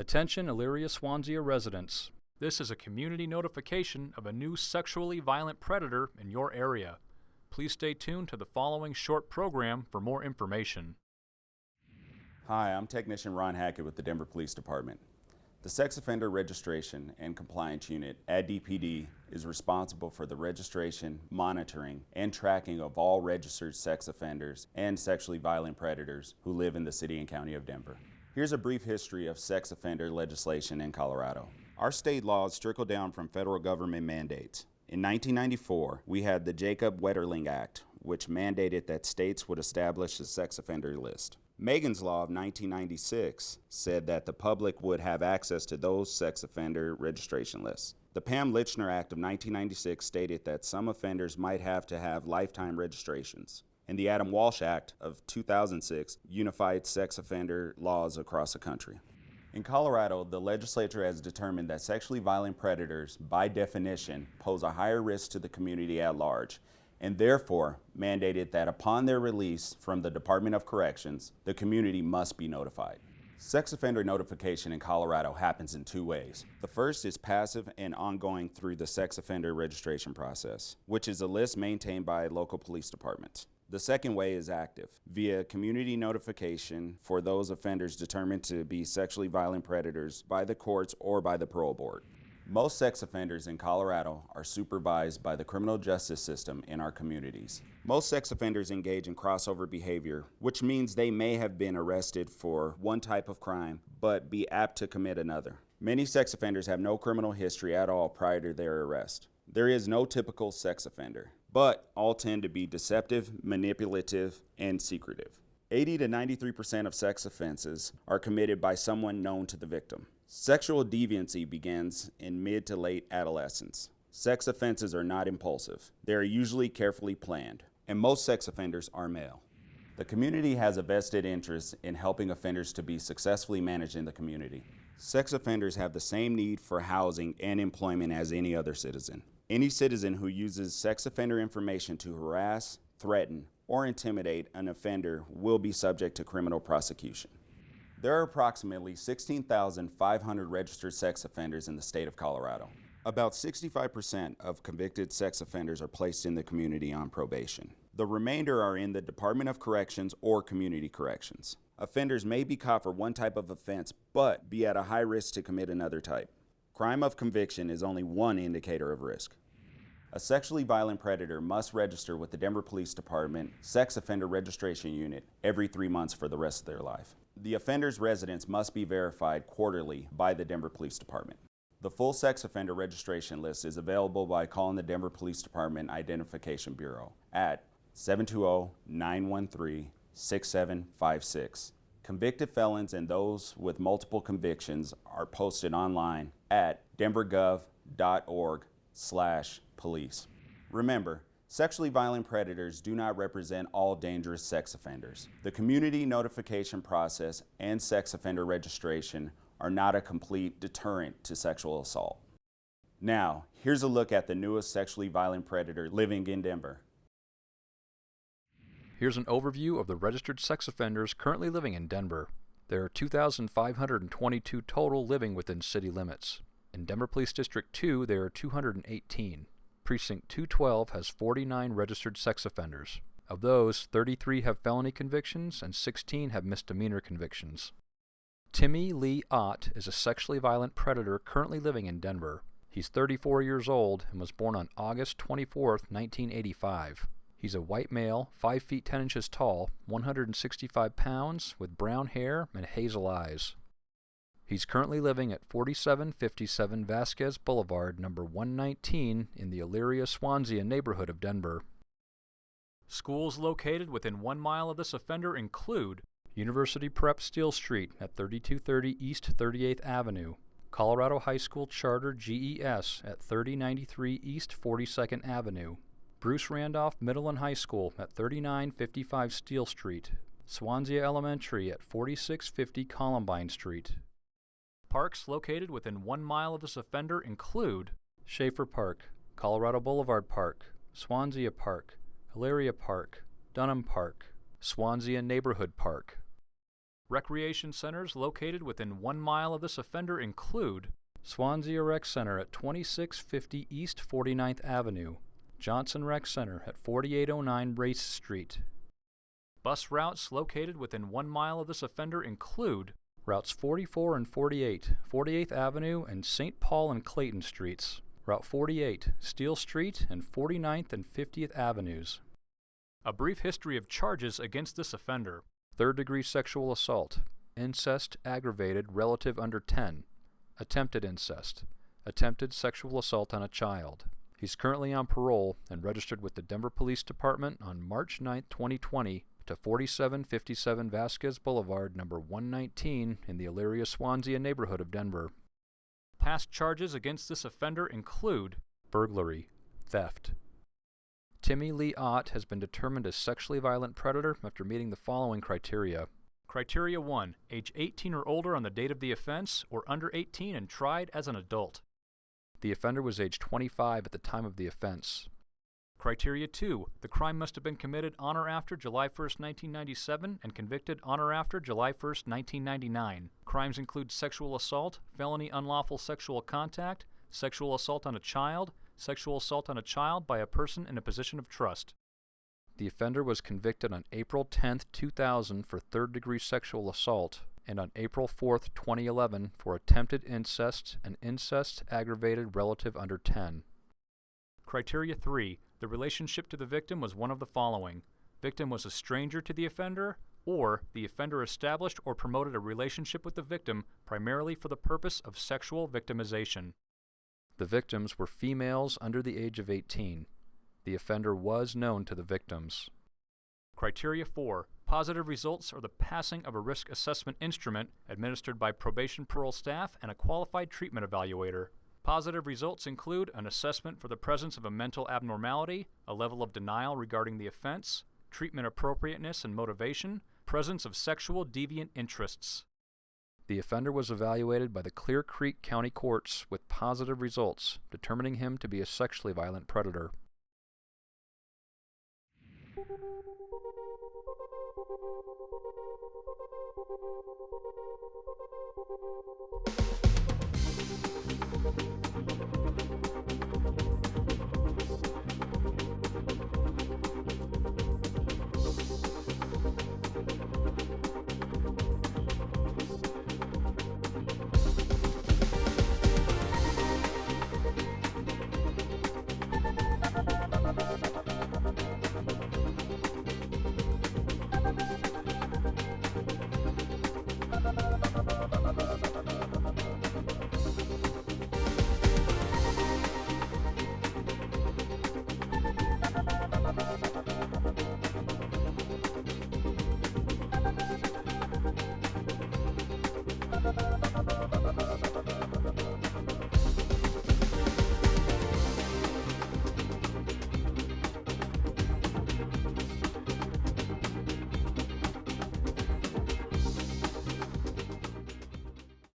Attention Elyria Swansea residents. This is a community notification of a new sexually violent predator in your area. Please stay tuned to the following short program for more information. Hi, I'm Technician Ron Hackett with the Denver Police Department. The Sex Offender Registration and Compliance Unit at DPD is responsible for the registration, monitoring, and tracking of all registered sex offenders and sexually violent predators who live in the city and county of Denver. Here's a brief history of sex offender legislation in Colorado. Our state laws trickle down from federal government mandates. In 1994, we had the Jacob Wetterling Act, which mandated that states would establish a sex offender list. Megan's Law of 1996 said that the public would have access to those sex offender registration lists. The Pam Lychner Act of 1996 stated that some offenders might have to have lifetime registrations. And the Adam Walsh Act of 2006 unified sex offender laws across the country. In Colorado, the legislature has determined that sexually violent predators, by definition, pose a higher risk to the community at large and therefore mandated that upon their release from the Department of Corrections, the community must be notified. Sex offender notification in Colorado happens in two ways. The first is passive and ongoing through the sex offender registration process, which is a list maintained by local police departments. The second way is active, via community notification for those offenders determined to be sexually violent predators by the courts or by the parole board. Most sex offenders in Colorado are supervised by the criminal justice system in our communities. Most sex offenders engage in crossover behavior, which means they may have been arrested for one type of crime, but be apt to commit another. Many sex offenders have no criminal history at all prior to their arrest. There is no typical sex offender, but all tend to be deceptive, manipulative, and secretive. 80 to 93% of sex offenses are committed by someone known to the victim. Sexual deviancy begins in mid to late adolescence. Sex offenses are not impulsive. They are usually carefully planned, and most sex offenders are male. The community has a vested interest in helping offenders to be successfully managed in the community. Sex offenders have the same need for housing and employment as any other citizen. Any citizen who uses sex offender information to harass, threaten, or intimidate an offender will be subject to criminal prosecution. There are approximately 16,500 registered sex offenders in the state of Colorado. About 65% of convicted sex offenders are placed in the community on probation. The remainder are in the Department of Corrections or Community Corrections. Offenders may be caught for one type of offense, but be at a high risk to commit another type. Crime of conviction is only one indicator of risk. A sexually violent predator must register with the Denver Police Department Sex Offender Registration Unit every three months for the rest of their life. The offender's residence must be verified quarterly by the Denver Police Department. The full sex offender registration list is available by calling the Denver Police Department Identification Bureau at 720-913-6756. Convicted felons and those with multiple convictions are posted online at denvergov.org slash police. Remember, Sexually violent predators do not represent all dangerous sex offenders. The community notification process and sex offender registration are not a complete deterrent to sexual assault. Now, here's a look at the newest sexually violent predator living in Denver. Here's an overview of the registered sex offenders currently living in Denver. There are 2,522 total living within city limits. In Denver Police District 2, there are 218. Precinct 212 has 49 registered sex offenders. Of those, 33 have felony convictions and 16 have misdemeanor convictions. Timmy Lee Ott is a sexually violent predator currently living in Denver. He's 34 years old and was born on August 24, 1985. He's a white male, 5 feet 10 inches tall, 165 pounds, with brown hair and hazel eyes. He's currently living at 4757 Vasquez Boulevard, number 119, in the Elyria Swansea neighborhood of Denver. Schools located within one mile of this offender include University Prep Steele Street at 3230 East 38th Avenue, Colorado High School Charter GES at 3093 East 42nd Avenue, Bruce Randolph Middle and High School at 3955 Steele Street, Swansea Elementary at 4650 Columbine Street, Parks located within one mile of this offender include Schaefer Park, Colorado Boulevard Park, Swansea Park, Elyria Park, Dunham Park, Swansea Neighborhood Park. Recreation centers located within one mile of this offender include Swansea Rec Center at 2650 East 49th Avenue, Johnson Rec Center at 4809 Race Street. Bus routes located within one mile of this offender include routes 44 and 48, 48th Avenue and St. Paul and Clayton Streets, Route 48, Steele Street, and 49th and 50th Avenues. A brief history of charges against this offender third degree sexual assault, incest aggravated relative under 10, attempted incest, attempted sexual assault on a child. He's currently on parole and registered with the Denver Police Department on March 9, 2020 to 4757 Vasquez Boulevard, number 119 in the Elyria Swansea neighborhood of Denver. Past charges against this offender include burglary, theft. Timmy Lee Ott has been determined a sexually violent predator after meeting the following criteria. Criteria 1. Age 18 or older on the date of the offense, or under 18 and tried as an adult. The offender was age 25 at the time of the offense. Criteria 2. The crime must have been committed on or after July 1, 1997 and convicted on or after July 1, 1999. Crimes include sexual assault, felony unlawful sexual contact, sexual assault on a child, sexual assault on a child by a person in a position of trust. The offender was convicted on April 10, 2000 for third degree sexual assault and on April 4, 2011 for attempted incest and incest aggravated relative under 10. Criteria 3. The relationship to the victim was one of the following. Victim was a stranger to the offender, or the offender established or promoted a relationship with the victim primarily for the purpose of sexual victimization. The victims were females under the age of 18. The offender was known to the victims. Criteria 4. Positive results are the passing of a risk assessment instrument administered by probation parole staff and a qualified treatment evaluator. Positive results include an assessment for the presence of a mental abnormality, a level of denial regarding the offense, treatment appropriateness and motivation, presence of sexual deviant interests. The offender was evaluated by the Clear Creek County Courts with positive results, determining him to be a sexually violent predator. Thank you.